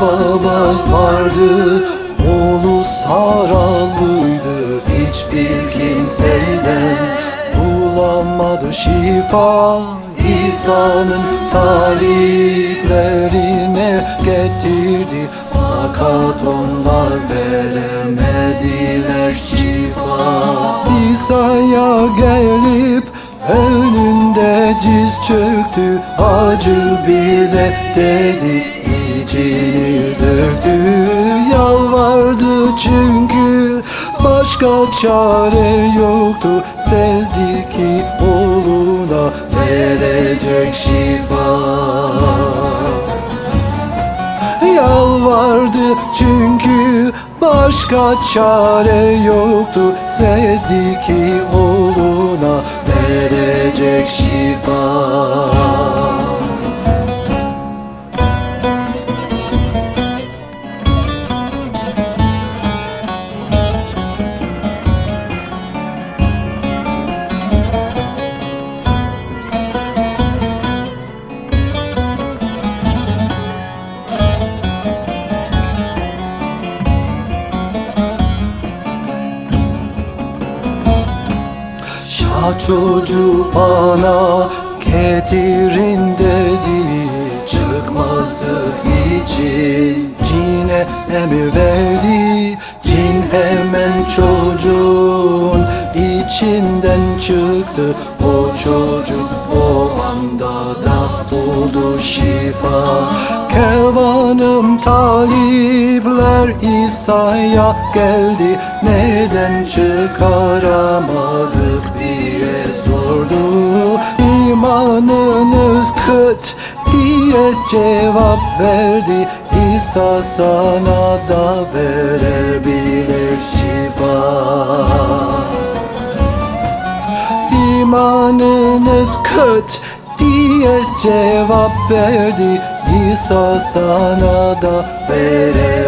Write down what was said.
baba vardı Oğlu saralıydı. Hiçbir kimseden bulamadı şifa. İsa'nın taliplerine getirdi. Fakat onlar veremediler şifa. İsa'ya gelip önünde diz çöktü. Acı bize dedi içini döktü Yalvardı çünkü başka çare yoktu. Sezdi ki oğluna verecek şifa. Yalvardı çünkü başka çare yoktu. Sezdi ki oğluna verecek şifa Şah çocuğu bana getirin dedi Çıkması için cine emir verdi. Cin hemen çocuğun içinden çıktı. O çocuk o anda da buldu şifa. Kervanım talipler İsa'ya geldi. Neden çıkaramadık diye cevap verdi İsa sana da verebilir şifa. İmanınız kıt diye cevap verdi İsa sana da verebilir